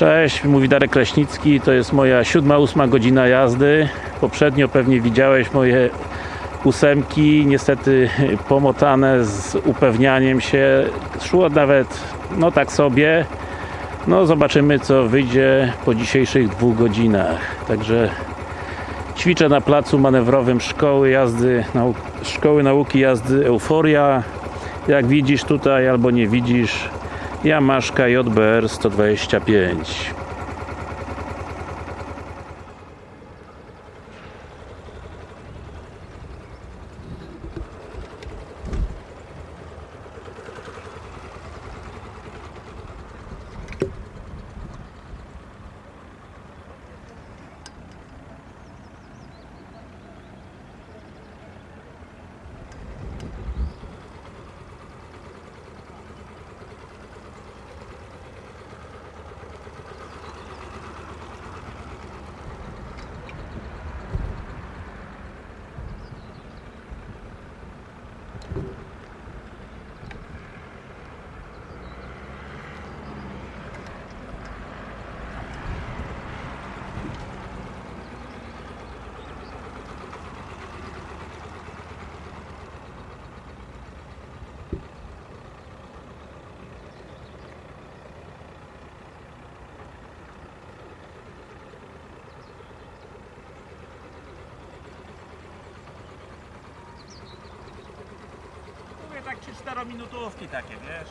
Cześć, mówi Darek Kraśnicki, to jest moja siódma, ósma godzina jazdy. Poprzednio pewnie widziałeś moje ósemki, niestety pomotane z upewnianiem się. Szło nawet, no tak sobie. No zobaczymy co wyjdzie po dzisiejszych dwóch godzinach. Także ćwiczę na placu manewrowym szkoły jazdy, szkoły nauki jazdy Euforia. Jak widzisz tutaj albo nie widzisz, Yamaszka JBR 125 3-4 minutówki takie, wiesz?